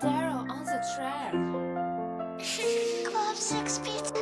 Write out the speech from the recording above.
Daryl on the trail. Club 6 feet.